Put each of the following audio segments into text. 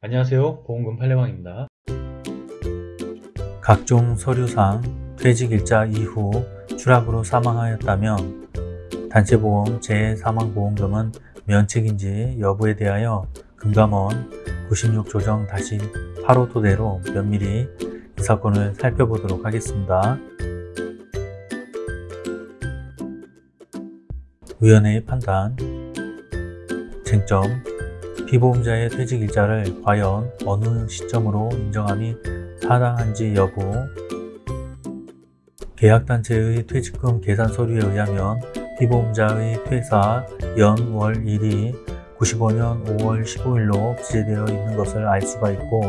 안녕하세요. 보험금 팔례방입니다. 각종 서류상 퇴직일자 이후 추락으로 사망하였다면 단체보험 재사망보험금은 면책인지 여부에 대하여 금감원 96조정 8호 토대로 면밀히 이 사건을 살펴보도록 하겠습니다. 위원회의 판단. 쟁점 피보험자의 퇴직 일자를 과연 어느 시점으로 인정함이 타당한지 여부. 계약단체의 퇴직금 계산 서류에 의하면 피보험자의 퇴사 연, 월, 일이 95년 5월 15일로 기재되어 있는 것을 알 수가 있고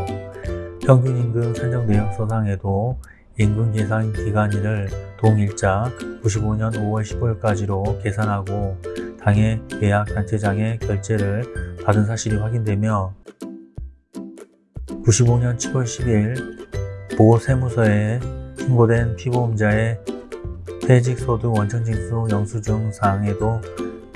평균임금 산정 내역서상에도 임금 계산 기간일을 동일자 95년 5월 15일까지로 계산하고 당해 계약단체장의 결제를 받은 사실이 확인되며 95년 7월 10일 보세무서에 신고된 피보험자의 퇴직소 득 원천징수 영수증 사항에도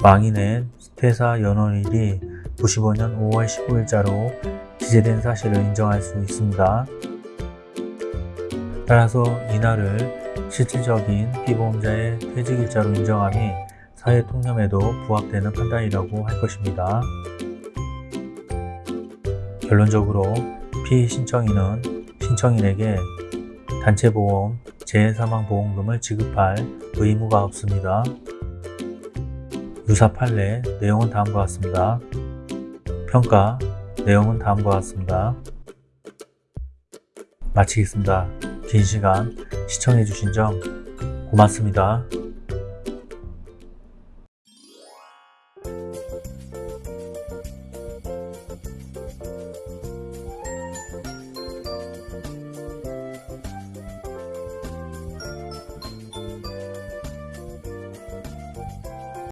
망인의 퇴사 연원일이 95년 5월 15일자로 기재된 사실을 인정할 수 있습니다. 따라서 이날을 실질적인 피보험자의 퇴직일자로 인정함이 사회통념에도 부합되는 판단이라고 할 것입니다. 결론적으로 피신청인은 신청인에게 단체보험, 재사망보험금을 지급할 의무가 없습니다. 유사 판례 내용은 다음과 같습니다. 평가 내용은 다음과 같습니다. 마치겠습니다. 긴 시간 시청해주신 점 고맙습니다.